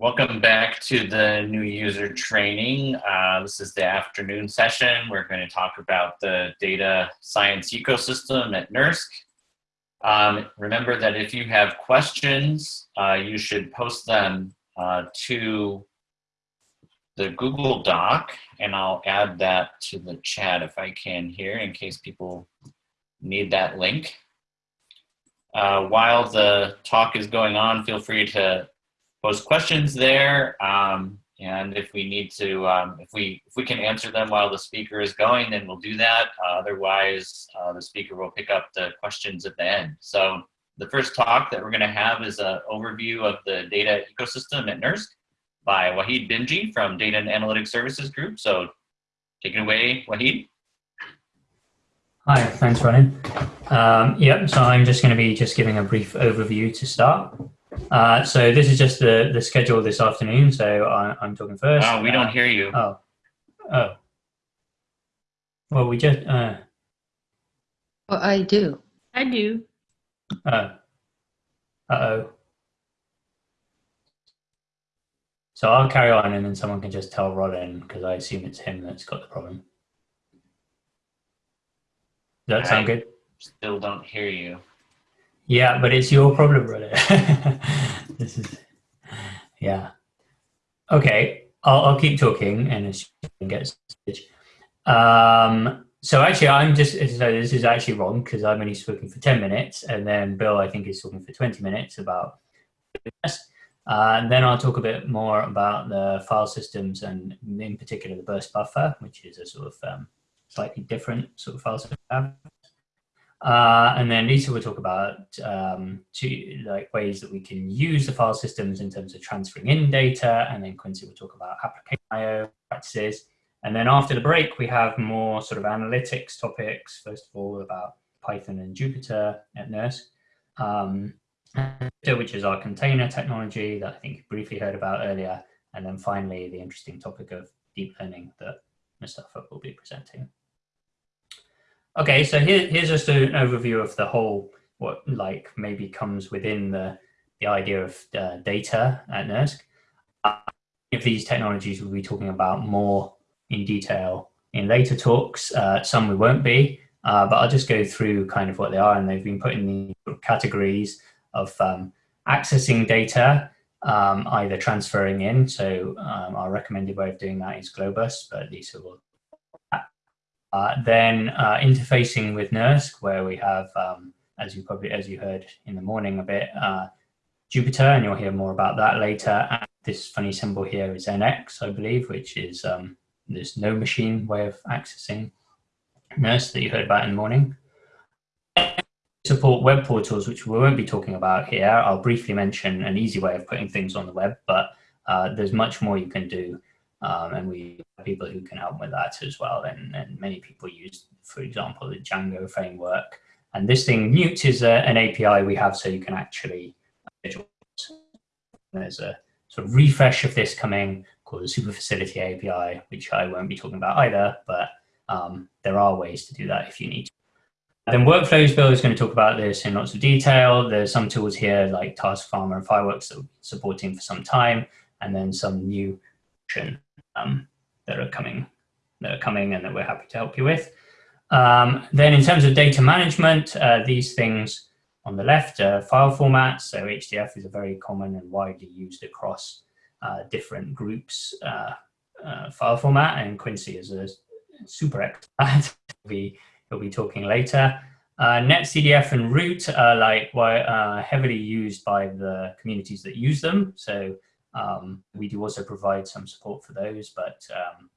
Welcome back to the new user training. Uh, this is the afternoon session. We're going to talk about the data science ecosystem at NERSC. Um, remember that if you have questions, uh, you should post them uh, to the Google Doc, and I'll add that to the chat if I can here in case people need that link. Uh, while the talk is going on, feel free to post questions there. Um, and if we need to, um, if we if we can answer them while the speaker is going, then we'll do that. Uh, otherwise, uh, the speaker will pick up the questions at the end. So the first talk that we're going to have is an overview of the data ecosystem at NERSC by Wahid Bhimji from Data and Analytics Services Group. So take it away, Wahid. Hi, thanks, Ronan. Um, yep, so I'm just going to be just giving a brief overview to start. Uh, so this is just the, the schedule this afternoon, so I, am talking first. Oh, we don't uh, hear you. Oh, oh. Well, we just... Uh, well, I do. I do. Oh. Uh-oh. So I'll carry on and then someone can just tell Rollin because I assume it's him that's got the problem. Does that sound good? Still don't hear you. Yeah, but it's your problem, brother. this is, yeah. Okay, I'll, I'll keep talking and as get um, so actually, I'm just, so this is actually wrong because I'm only speaking for 10 minutes and then Bill, I think, is talking for 20 minutes about this. Uh, and then I'll talk a bit more about the file systems and in particular the burst buffer, which is a sort of um, slightly different sort of file system. Uh, and then Lisa will talk about um, two, like ways that we can use the file systems in terms of transferring in data. And then Quincy will talk about application IO practices. And then after the break, we have more sort of analytics topics. First of all, about Python and Jupyter at NERSC, um, which is our container technology that I think you briefly heard about earlier. And then finally, the interesting topic of deep learning that Mustafa will be presenting. Okay, so here, here's just an overview of the whole, what like maybe comes within the, the idea of uh, data at NERSC. Uh, if these technologies we'll be talking about more in detail in later talks, uh, some we won't be, uh, but I'll just go through kind of what they are and they've been put in the categories of um, accessing data, um, either transferring in, so um, our recommended way of doing that is Globus, but Lisa will uh, then uh, interfacing with NERSC, where we have, um, as you probably as you heard in the morning a bit, uh, Jupyter, and you'll hear more about that later. And this funny symbol here is NX, I believe, which is um, this NoMachine way of accessing NERSC that you heard about in the morning. Support web portals, which we won't be talking about here. I'll briefly mention an easy way of putting things on the web, but uh, there's much more you can do um, and we have people who can help with that as well. And, and many people use, for example, the Django framework. And this thing, NEWT, is a, an API we have so you can actually, there's a sort of refresh of this coming called the Super Facility API, which I won't be talking about either, but um, there are ways to do that if you need to. Then Workflows Bill is going to talk about this in lots of detail. There's some tools here like Task Farmer and Fireworks that we're supporting for some time, and then some new um, that are coming that are coming and that we're happy to help you with. Um, then in terms of data management, uh, these things on the left are file formats. So HDF is a very common and widely used across uh, different groups uh, uh file format, and Quincy is a super expert. he'll, be, he'll be talking later. Uh, NetCDF and Root are like uh, heavily used by the communities that use them. So um, we do also provide some support for those, but um,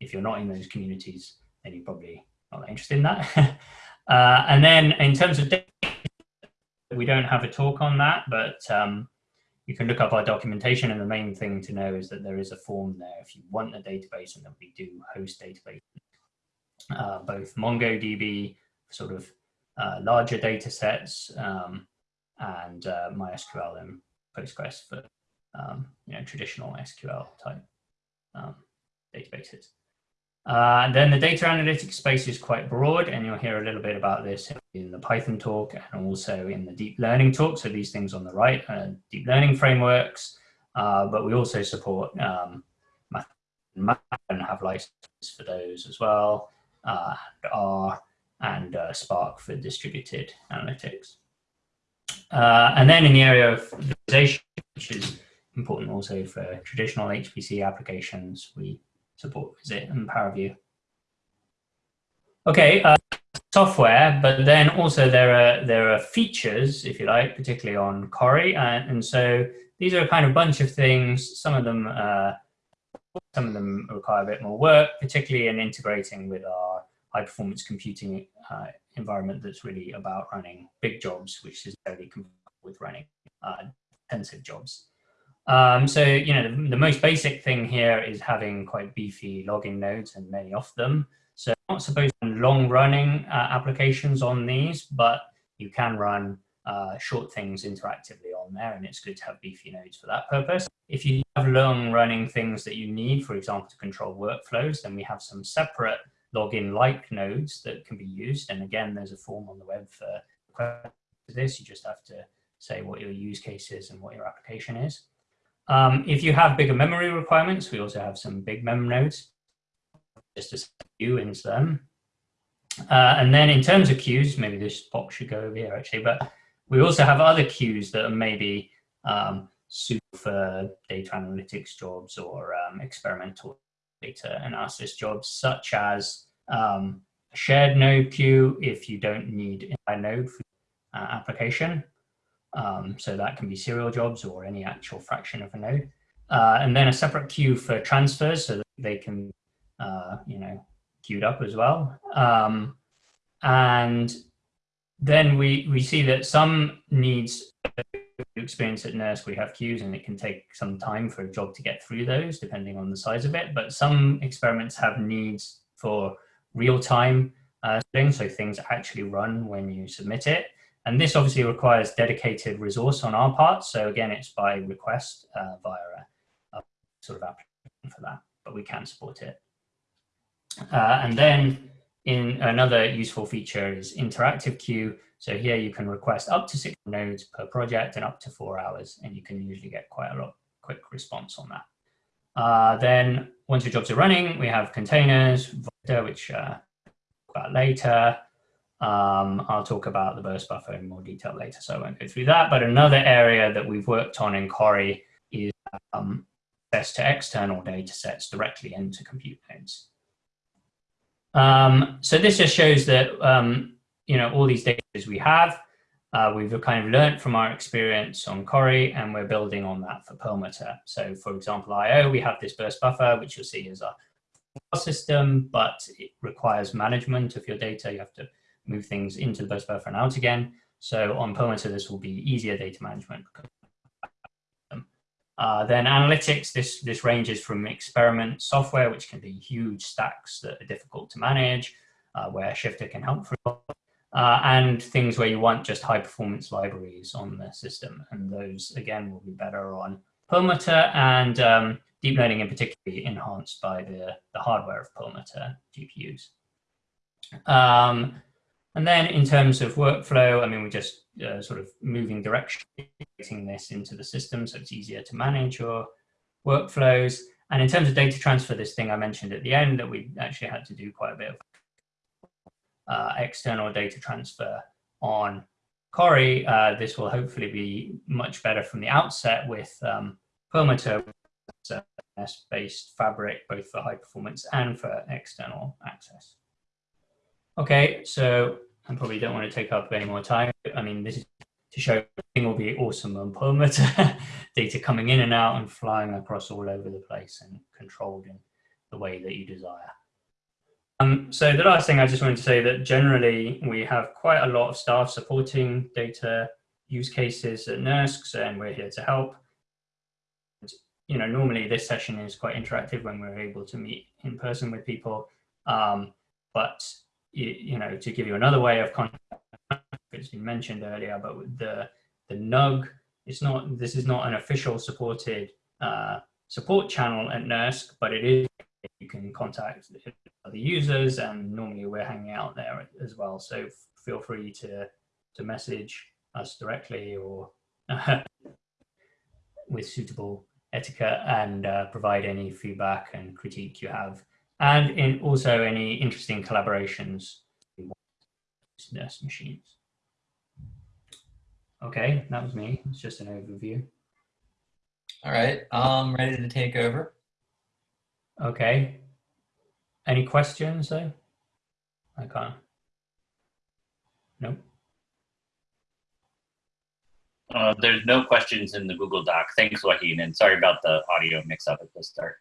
if you're not in those communities, then you're probably not interested in that. uh, and then in terms of data, we don't have a talk on that, but um, you can look up our documentation and the main thing to know is that there is a form there if you want a database and that we do host database, uh, both MongoDB, sort of uh, larger data sets, um, and uh, MySQL and Postgres for um, you know, traditional SQL type um, databases. Uh, then the data analytics space is quite broad, and you'll hear a little bit about this in the Python talk and also in the deep learning talk. So these things on the right are deep learning frameworks, uh, but we also support um, math and have licenses for those as well, uh, R and uh, Spark for distributed analytics. Uh, and then in the area of visualization, which is important also for traditional HPC applications, we support Visit and ParaView. Okay, uh, software, but then also there are there are features, if you like, particularly on Cori, and, and so these are a kind of bunch of things. Some of them, uh, some of them require a bit more work, particularly in integrating with our high performance computing uh, environment that's really about running big jobs, which is very compatible with running uh, intensive jobs. Um, so, you know, the, the, most basic thing here is having quite beefy login nodes and many of them. So I'm not supposed to long running uh, applications on these, but you can run uh, short things interactively on there and it's good to have beefy nodes for that purpose. If you have long running things that you need, for example, to control workflows, then we have some separate login like nodes that can be used. And again, there's a form on the web for this. You just have to say what your use case is and what your application is. Um, if you have bigger memory requirements, we also have some big mem nodes, just to view into them. Uh, and then in terms of queues, maybe this box should go over here actually, but we also have other queues that are maybe um, for data analytics jobs or um, experimental data analysis jobs, such as um, a shared node queue if you don't need a node for uh, application. Um, so that can be serial jobs or any actual fraction of a node. Uh, and then a separate queue for transfers so that they can, uh, you know, queued up as well. Um, and then we, we see that some needs experience at NERSC, we have queues and it can take some time for a job to get through those depending on the size of it. But some experiments have needs for real-time uh, things, so things actually run when you submit it. And this obviously requires dedicated resource on our part. So again, it's by request uh, via a, a, sort of application for that, but we can support it. Uh, and then in another useful feature is interactive queue. So here you can request up to six nodes per project and up to four hours, and you can usually get quite a lot quick response on that. Uh, then once your jobs are running, we have containers, which uh, about later. Um, I'll talk about the burst buffer in more detail later, so I won't go through that. But another area that we've worked on in Cori is um, access to external data sets directly into compute nodes. Um, so this just shows that, um, you know, all these data we have, uh, we've kind of learned from our experience on Cori and we're building on that for Perlmutter. So for example, IO, we have this burst buffer, which you'll see is a system, but it requires management of your data. You have to move things into the burst buffer and out again. So on Perlmutter, this will be easier data management. Uh, then analytics, this, this ranges from experiment software, which can be huge stacks that are difficult to manage, uh, where Shifter can help for uh, and things where you want just high performance libraries on the system. And those, again, will be better on Perlmutter and um, deep learning in particular enhanced by the, the hardware of Perlmutter GPUs. Um, and then in terms of workflow, I mean, we're just uh, sort of moving direction, getting this into the system so it's easier to manage your workflows. And in terms of data transfer, this thing I mentioned at the end that we actually had to do quite a bit of uh, external data transfer on Cori, uh, this will hopefully be much better from the outset with um, based fabric, both for high performance and for external access. Okay, so I probably don't want to take up any more time. I mean, this is to show everything will be awesome on Perlmutter, data coming in and out and flying across all over the place and controlled in the way that you desire. Um, so the last thing I just wanted to say that generally we have quite a lot of staff supporting data use cases at NERSC and we're here to help. You know, normally this session is quite interactive when we're able to meet in person with people. Um, but you, know, to give you another way of contact, it's been mentioned earlier, but the, the NUG, it's not, this is not an official supported uh, support channel at NERSC, but it is, you can contact the users and normally we're hanging out there as well. So feel free to, to message us directly or with suitable etiquette and uh, provide any feedback and critique you have. And in also any interesting collaborations with NERSC machines. Okay, that was me. It's just an overview. All right, I'm ready to take over. Okay. Any questions though? I can't. Nope. Uh, there's no questions in the Google Doc. Thanks, Joaquin, and sorry about the audio mix-up at the start.